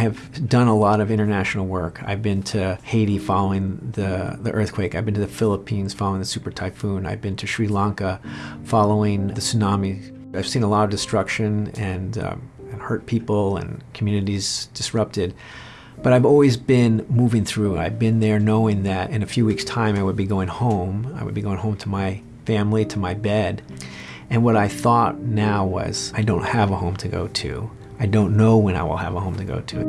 have done a lot of international work. I've been to Haiti following the, the earthquake. I've been to the Philippines following the super typhoon. I've been to Sri Lanka following the tsunami. I've seen a lot of destruction and, um, and hurt people and communities disrupted. But I've always been moving through. I've been there knowing that in a few weeks' time I would be going home. I would be going home to my family, to my bed. And what I thought now was, I don't have a home to go to. I don't know when I will have a home to go to.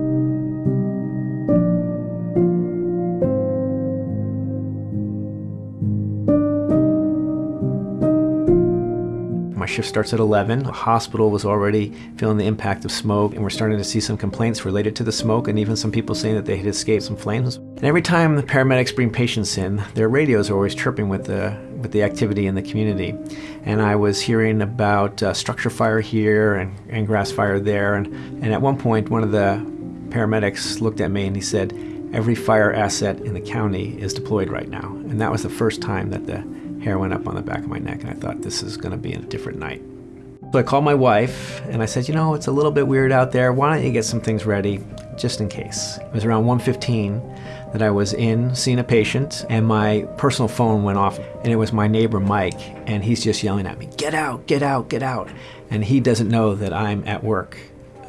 My shift starts at 11. The hospital was already feeling the impact of smoke, and we're starting to see some complaints related to the smoke, and even some people saying that they had escaped some flames. And every time the paramedics bring patients in, their radios are always chirping with the with the activity in the community. And I was hearing about uh, structure fire here and, and grass fire there. And, and at one point, one of the paramedics looked at me and he said, every fire asset in the county is deployed right now. And that was the first time that the hair went up on the back of my neck. And I thought, this is going to be a different night. So I called my wife and I said, you know, it's a little bit weird out there. Why don't you get some things ready just in case? It was around 1.15 that I was in seeing a patient and my personal phone went off and it was my neighbor Mike and he's just yelling at me, get out, get out, get out. And he doesn't know that I'm at work.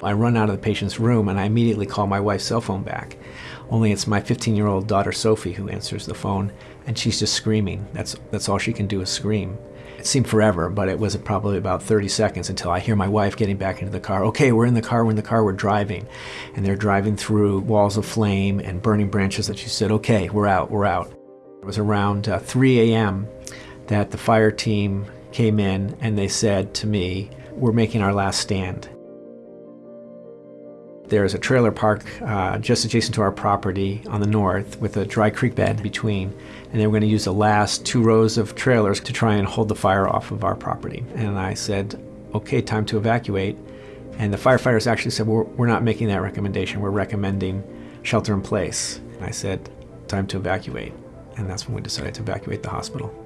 I run out of the patient's room and I immediately call my wife's cell phone back. Only it's my 15 year old daughter Sophie who answers the phone and she's just screaming. That's, that's all she can do is scream. It seemed forever, but it was probably about 30 seconds until I hear my wife getting back into the car. Okay, we're in the car, we're in the car, we're driving. And they're driving through walls of flame and burning branches that she said, okay, we're out, we're out. It was around uh, 3 a.m. that the fire team came in and they said to me, we're making our last stand. There's a trailer park uh, just adjacent to our property on the north with a dry creek bed between. And they were going to use the last two rows of trailers to try and hold the fire off of our property. And I said, okay, time to evacuate. And the firefighters actually said, we're, we're not making that recommendation. We're recommending shelter in place. And I said, time to evacuate. And that's when we decided to evacuate the hospital.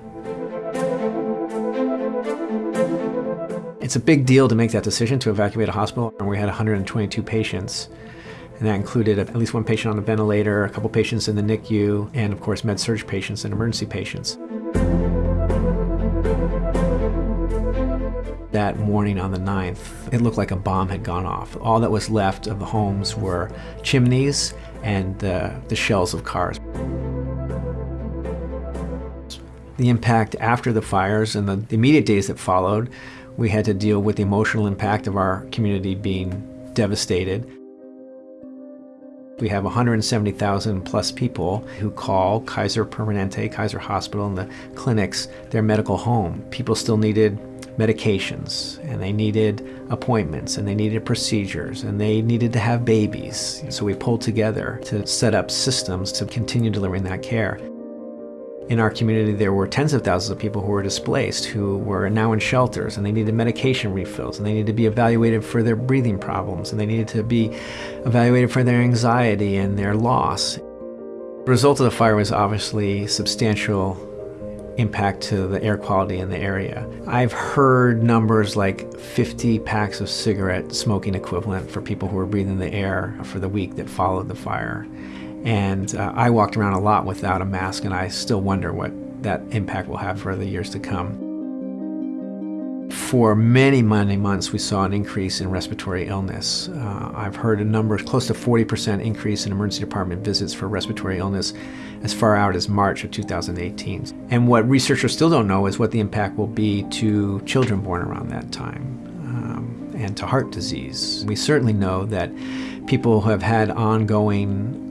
It's a big deal to make that decision to evacuate a hospital. And we had 122 patients. And that included at least one patient on a ventilator, a couple patients in the NICU, and of course med surg patients and emergency patients. That morning on the 9th, it looked like a bomb had gone off. All that was left of the homes were chimneys and uh, the shells of cars. The impact after the fires and the immediate days that followed we had to deal with the emotional impact of our community being devastated. We have 170,000 plus people who call Kaiser Permanente, Kaiser Hospital, and the clinics their medical home. People still needed medications, and they needed appointments, and they needed procedures, and they needed to have babies. So we pulled together to set up systems to continue delivering that care. In our community, there were tens of thousands of people who were displaced, who were now in shelters, and they needed medication refills, and they needed to be evaluated for their breathing problems, and they needed to be evaluated for their anxiety and their loss. The result of the fire was obviously substantial impact to the air quality in the area. I've heard numbers like 50 packs of cigarette smoking equivalent for people who were breathing the air for the week that followed the fire. And uh, I walked around a lot without a mask, and I still wonder what that impact will have for the years to come. For many, many months, we saw an increase in respiratory illness. Uh, I've heard a number, close to 40% increase in emergency department visits for respiratory illness as far out as March of 2018. And what researchers still don't know is what the impact will be to children born around that time um, and to heart disease. We certainly know that people who have had ongoing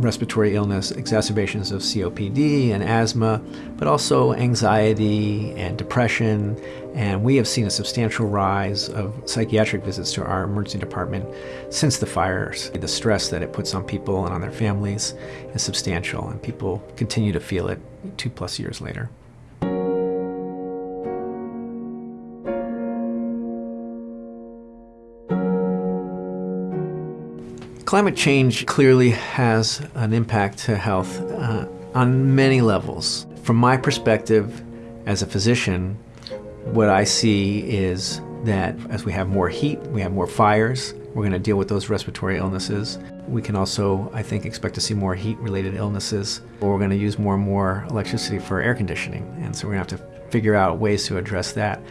respiratory illness, exacerbations of COPD and asthma, but also anxiety and depression. And we have seen a substantial rise of psychiatric visits to our emergency department since the fires. The stress that it puts on people and on their families is substantial, and people continue to feel it two plus years later. Climate change clearly has an impact to health uh, on many levels. From my perspective as a physician, what I see is that as we have more heat, we have more fires, we're going to deal with those respiratory illnesses. We can also, I think, expect to see more heat-related illnesses. We're going to use more and more electricity for air conditioning, and so we're going to have to figure out ways to address that.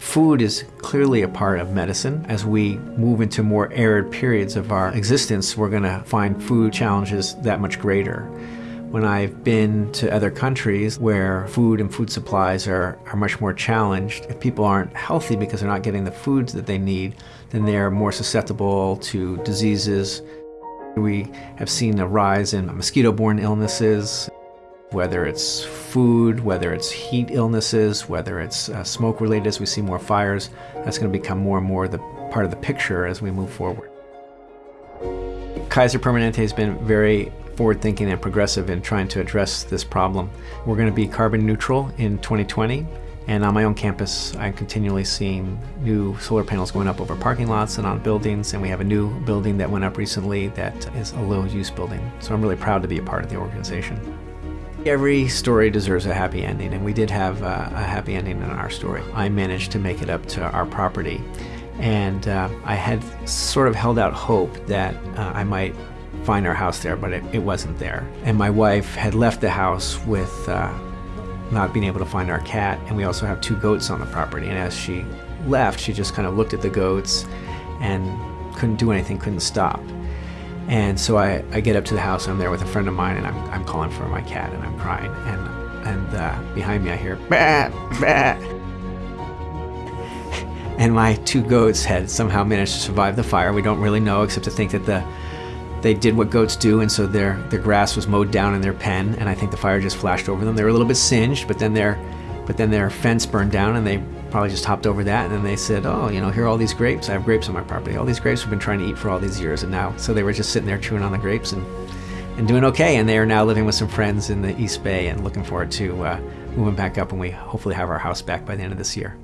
Food is clearly a part of medicine. As we move into more arid periods of our existence, we're going to find food challenges that much greater. When I've been to other countries where food and food supplies are, are much more challenged, if people aren't healthy because they're not getting the foods that they need, then they're more susceptible to diseases. We have seen a rise in mosquito-borne illnesses, whether it's food, whether it's heat illnesses, whether it's uh, smoke-related as we see more fires. That's going to become more and more the part of the picture as we move forward. Kaiser Permanente has been very forward-thinking and progressive in trying to address this problem. We're going to be carbon neutral in 2020, and on my own campus, I'm continually seeing new solar panels going up over parking lots and on buildings, and we have a new building that went up recently that is a low-use building. So I'm really proud to be a part of the organization. Every story deserves a happy ending, and we did have a, a happy ending in our story. I managed to make it up to our property, and uh, I had sort of held out hope that uh, I might find our house there, but it, it, wasn't there. And my wife had left the house with uh, not being able to find our cat, and we also have two goats on the property. And as she left, she just kind of looked at the goats and couldn't do anything, couldn't stop. And so I, I get up to the house, I'm there with a friend of mine, and I'm, I'm calling for my cat, and I'm crying. And, and uh, behind me I hear, bah, bah. And my two goats had somehow managed to survive the fire. We don't really know, except to think that the they did what goats do, and so their, their grass was mowed down in their pen, and I think the fire just flashed over them. They were a little bit singed, but then their, but then their fence burned down, and they probably just hopped over that, and then they said, oh, you know, here are all these grapes. I have grapes on my property. All these grapes we've been trying to eat for all these years, and now, so they were just sitting there chewing on the grapes and, and doing okay, and they are now living with some friends in the East Bay and looking forward to uh, moving back up, and we hopefully have our house back by the end of this year.